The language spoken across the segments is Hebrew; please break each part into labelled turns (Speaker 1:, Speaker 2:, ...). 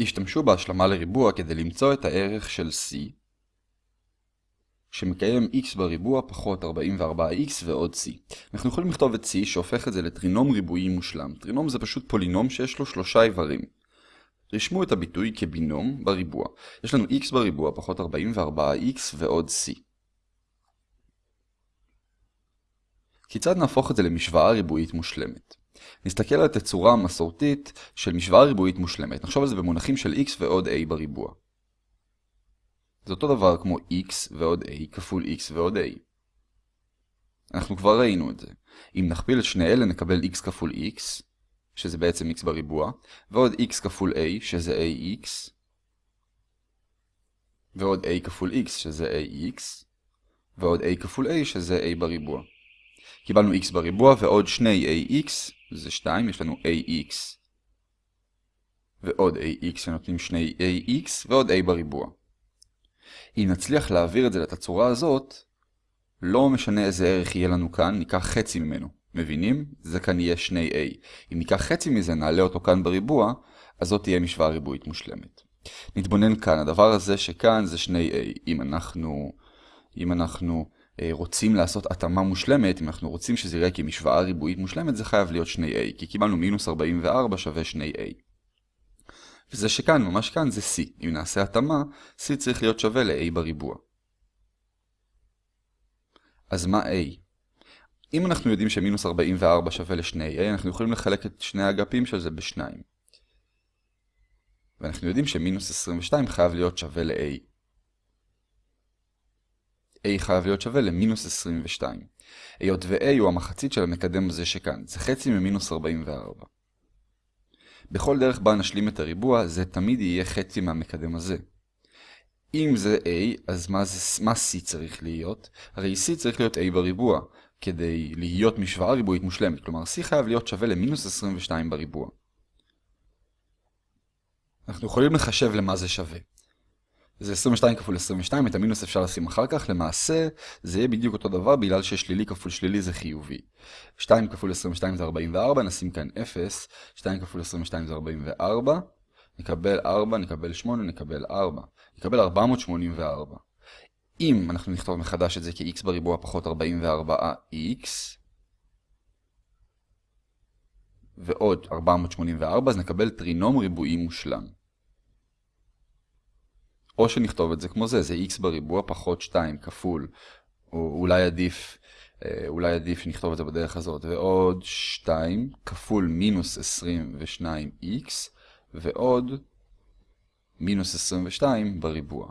Speaker 1: השתמשו בהשלמה לריבוע כדי למצוא את הערך של c שמקיים x בריבוע פחות 44x ועוד c. אנחנו יכולים לכתוב את c שהופך את זה לטרינום ריבועי מושלם. טרינום זה פשוט פולינום שיש לו שלושה איברים. רשמו את הביטוי כבינום בריבוע. יש לנו x בריבוע פחות 44x ועוד c. כיצד נהפוך את זה למשוואה ריבועית מושלמת? נסתכל על התצורה המסורתית של משוואה ריבועית מושלמת. נחשוב על זה במונחים של x ועוד a בריבוע. זה אותו דבר כמו x ועוד a כפול x ועוד a. אנחנו כבר ראינו את זה. אם נכפיל את שני אלה נקבל x כפול x, שזה בעצם x בריבוע, ועוד x כפול a, שזה ax, ועוד a כפול x, שזה ax, ועוד a כפול a, שזה a בריבוע. קיבלנו x בריבוע ועוד שני ax, זה 2, יש לנו ax ועוד ax שנותנים שני ax ועוד a בריבוע. אם נצליח להעביר את זה לתצורה הזאת, לא משנה איזה ערך יהיה לנו כאן, ניקח חצי ממנו. מבינים? זה כאן יהיה שני a. אם ניקח חצי מזה, נעלה אותו כאן בריבוע, אז זאת תהיה משוואה ריבועית מושלמת. נתבונן כאן, הדבר הזה שכאן זה שני a. אם אנחנו, אם אנחנו רוצים לעשות התאמה מושלמת, אם אנחנו רוצים שזה יראה כמשוואה ריבועית מושלמת, זה חייב להיות שני a, כי קיבלנו מינוס 44 שווה שני a. וזה שכאן, ממש כאן, זה c. אם נעשה התאמה, c צריך להיות שווה ל-a בריבוע. אז מה a? אם אנחנו יודעים שמינוס 44 שווה ל-2a, אנחנו יכולים לחלק את שני האגפים של זה ב-2. ואנחנו יודעים שמינוס 22 חייב להיות שווה ל-a. A חייב להיות שווה למינוס 22. היות ו-a הוא המחצית של המקדם הזה שכאן, זה חצי ממינוס 44. בכל דרך בה נשלים את הריבוע, זה תמיד יהיה חצי מהמקדם הזה. אם זה a, אז מה, זה, מה c צריך להיות? הרי c צריך להיות a בריבוע, כדי להיות משוואה ריבועית מושלמת, כלומר c חייב להיות שווה למינוס 22 בריבוע. אנחנו יכולים לחשב למה זה שווה. זה 22 כפול 22, את המינוס אפשר לשים אחר כך, למעשה זה יהיה בדיוק אותו דבר בגלל ששלילי כפול שלילי זה חיובי. 2 כפול 22 זה 44, נשים כאן 0, 2 כפול 22 זה 44, נקבל 4, נקבל 8, נקבל 4, נקבל 484. אם אנחנו נכתוב מחדש את זה כ-x בריבוע פחות 44x, ועוד 484, אז נקבל טרינום ריבועי מושלם. או שנכתוב את זה כמו זה, זה x בריבוע פחות 2 כפול, או אולי עדיף, אה, אולי עדיף שנכתוב את זה בדרך הזאת, ועוד 2 כפול מינוס 22x, ועוד מינוס 22 בריבוע.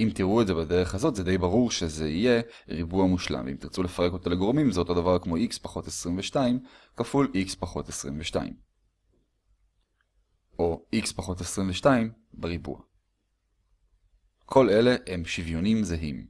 Speaker 1: אם תראו את זה בדרך הזאת, זה די ברור שזה יהיה ריבוע מושלם. אם תרצו לפרק אותו לגורמים, זה אותו דבר כמו x פחות 22 כפול x פחות 22. או x פחות 22 בריבוע. כל אלה הם שוויונים זהים.